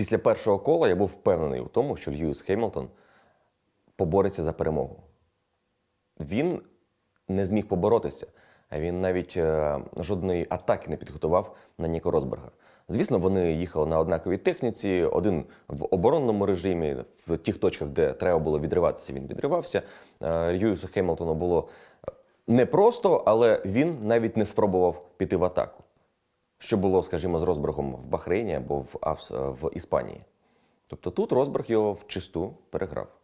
після першого кола я був впевнений у тому, що Льюіс Хеймлтон побореться за перемогу. Він не зміг поборотися, а він навіть е, жодної атаки не підготував на Ніко Росберга. Звісно, вони їхали на однаковій техніці, один в оборонному режимі, в тих точках, де треба було відриватися, він відривався. Е, Льюісу Хемілтону було непросто, але він навіть не спробував піти в атаку. Що було, скажімо, з Росбергом в Бахрейні або в, в Іспанії. Тобто тут Розберг його вчисту переграв.